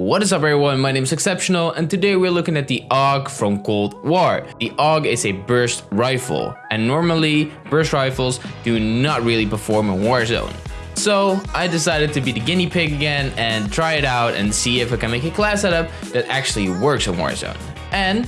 What is up everyone, my name is Exceptional and today we're looking at the AUG from Cold War. The AUG is a burst rifle and normally burst rifles do not really perform in Warzone. So I decided to be the guinea pig again and try it out and see if I can make a class setup that actually works in Warzone. And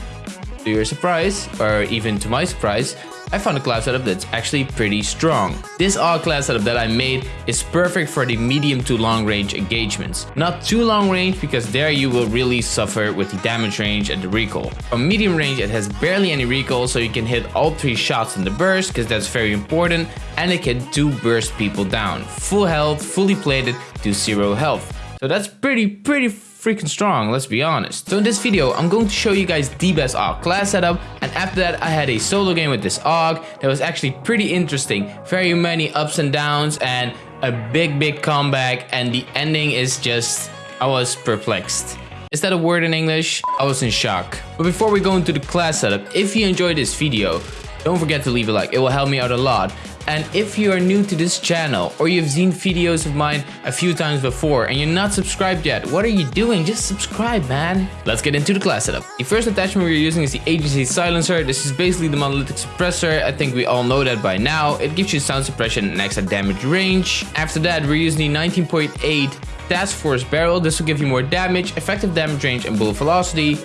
to your surprise, or even to my surprise, I found a class setup that's actually pretty strong. This AUG class setup that I made is perfect for the medium to long range engagements. Not too long range because there you will really suffer with the damage range and the recoil. On medium range it has barely any recoil so you can hit all three shots in the burst because that's very important and it can do burst people down. Full health, fully plated to zero health. So that's pretty, pretty freaking strong, let's be honest. So in this video, I'm going to show you guys the best AUG class setup, and after that I had a solo game with this AUG that was actually pretty interesting. Very many ups and downs, and a big, big comeback, and the ending is just... I was perplexed. Is that a word in English? I was in shock. But before we go into the class setup, if you enjoyed this video, don't forget to leave a like, it will help me out a lot. And if you are new to this channel or you've seen videos of mine a few times before and you're not subscribed yet, what are you doing? Just subscribe, man. Let's get into the class setup. The first attachment we're using is the Agency silencer. This is basically the monolithic suppressor. I think we all know that by now. It gives you sound suppression and extra damage range. After that, we're using the 19.8 Task Force barrel. This will give you more damage, effective damage range, and bullet velocity.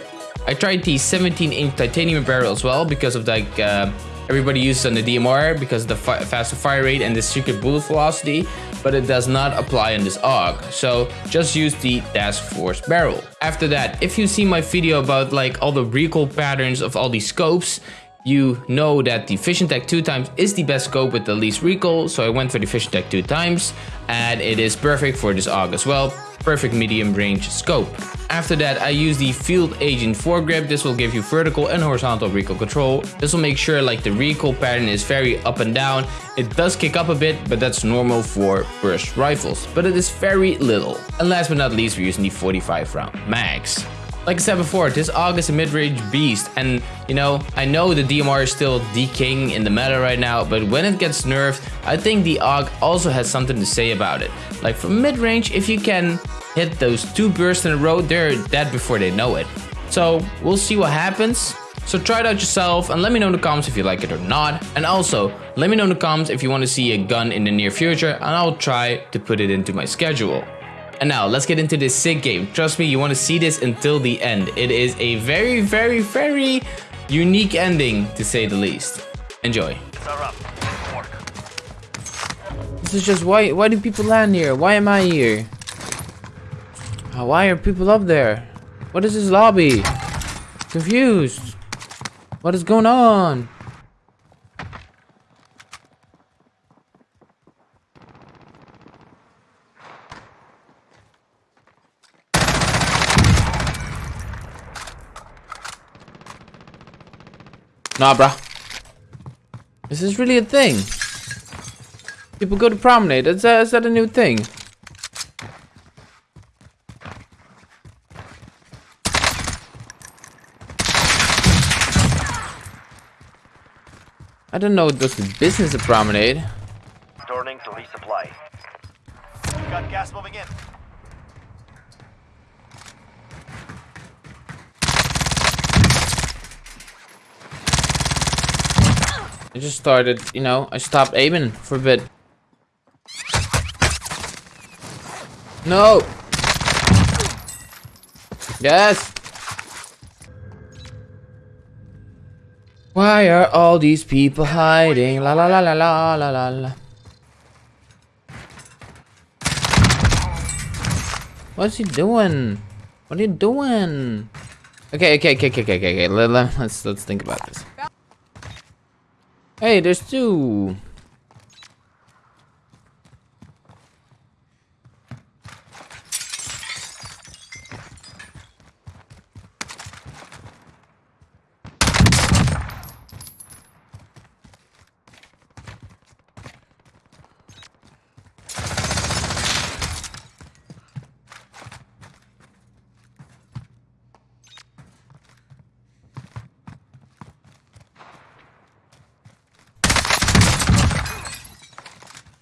I tried the 17 inch titanium barrel as well because of like uh, everybody uses on the DMR because the fi faster fire rate and the secret bullet velocity, but it does not apply on this AUG. So just use the Task Force barrel. After that, if you see my video about like all the recoil patterns of all these scopes, you know that the Vision Tech 2 times is the best scope with the least recoil, so I went for the Vision Tech 2 times, and it is perfect for this AUG as well perfect medium range scope. After that, I use the Field Agent foregrip. This will give you vertical and horizontal recoil control. This will make sure like the recoil pattern is very up and down. It does kick up a bit, but that's normal for burst rifles, but it is very little. And last but not least, we're using the 45 round mags. Like I said before, this AUG is a mid-range beast and you know, I know the DMR is still king in the meta right now, but when it gets nerfed, I think the AUG also has something to say about it. Like for mid-range, if you can hit those two bursts in a row, they're dead before they know it. So we'll see what happens. So try it out yourself and let me know in the comments if you like it or not. And also, let me know in the comments if you want to see a gun in the near future and I'll try to put it into my schedule. And now, let's get into this sick game. Trust me, you want to see this until the end. It is a very, very, very unique ending, to say the least. Enjoy. This is just, why, why do people land here? Why am I here? Uh, why are people up there? What is this lobby? Confused. What is going on? Nah, bruh. This is really a thing? People go to promenade. Is that, is that a new thing? I don't know does the business of promenade. Turning to resupply. Got gas moving in. I just started, you know, I stopped aiming for a bit. No! Yes! Why are all these people hiding? La la la la la la la la. What's he doing? What are you doing? Okay, okay, okay, okay, okay, okay. Let's let's think about this. Hey, there's two.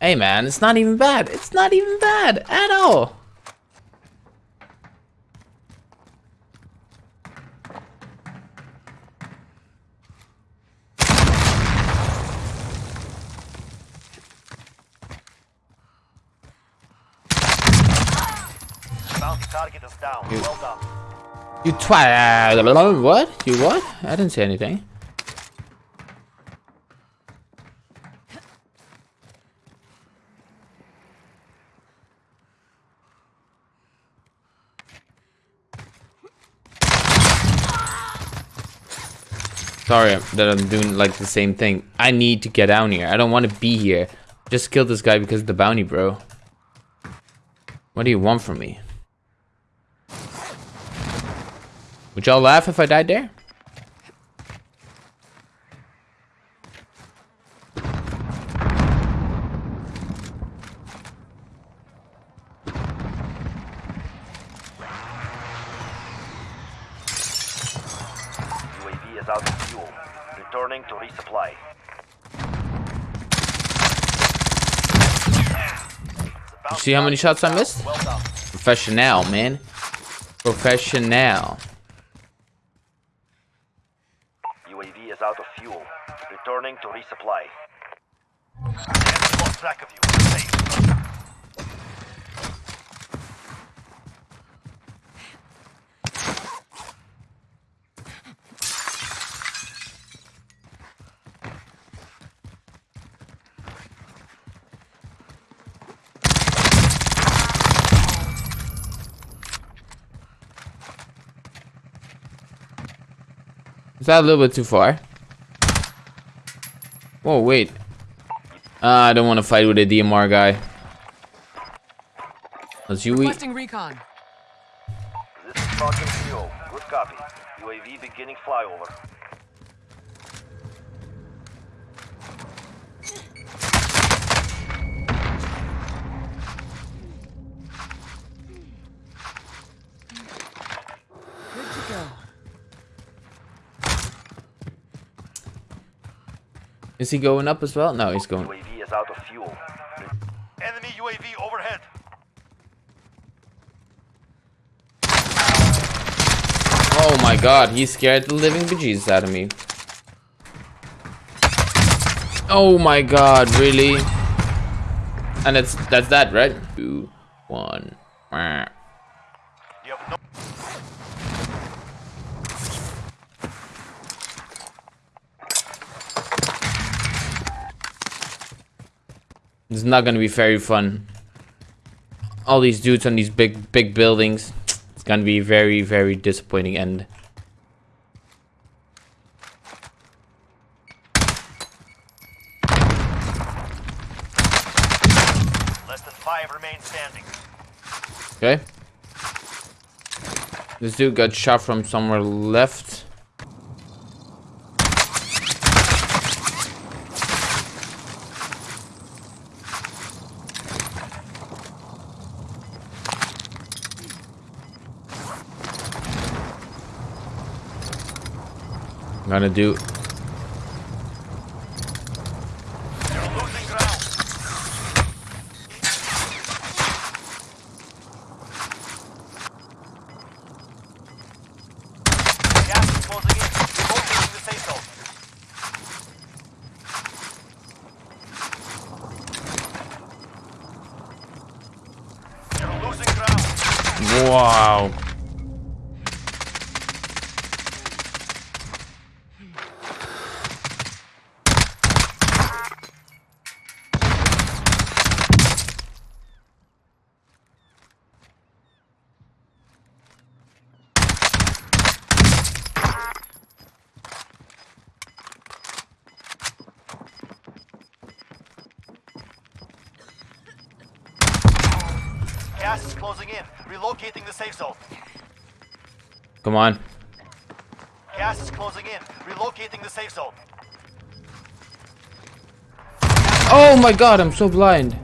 Hey man, it's not even bad. It's not even bad at all. You, you twat. Uh, what? You what? I didn't say anything. Sorry that I'm doing like the same thing. I need to get down here. I don't want to be here. Just kill this guy because of the bounty, bro. What do you want from me? Would y'all laugh if I died there? UAV is out of fuel. To resupply. You see how many shots I missed? Well. Professional, man. Professional. UAV is out of fuel. Returning to resupply. Track of you. Safe. Is that a little bit too far? Whoa, wait. Uh, I don't want to fight with a DMR guy. Let's you. Requesting recon. This is Falcon Fuel. Good copy. UAV beginning flyover. Good to go. Is he going up as well? No, he's going. UAV is out of fuel. Enemy UAV overhead. Oh my god, he scared the living bejesus out of me. Oh my god, really? And that's that's that, right? Two, one. It's not gonna be very fun. All these dudes on these big big buildings. It's gonna be very very disappointing end. less than five remain standing. Okay. This dude got shot from somewhere left. I'm gonna do You're Gas is closing in. Relocating the safe zone. Come on. Gas is closing in. Relocating the safe zone. Oh my god, I'm so blind.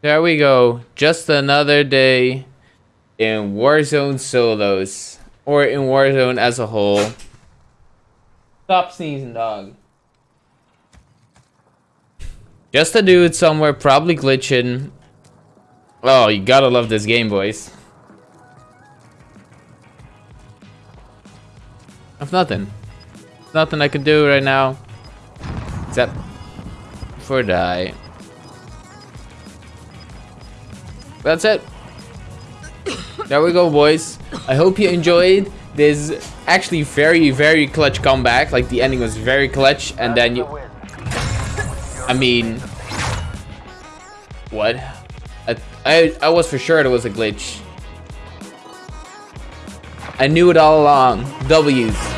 There we go. Just another day in Warzone solos. Or in Warzone as a whole. Stop sneezing, dog. Just a dude somewhere probably glitching. Oh, you gotta love this game, boys. I've nothing. Nothing I can do right now. Except for die. that's it. There we go, boys. I hope you enjoyed this actually very, very clutch comeback. Like, the ending was very clutch, and then you... I mean... What? I, I, I was for sure it was a glitch. I knew it all along. W's.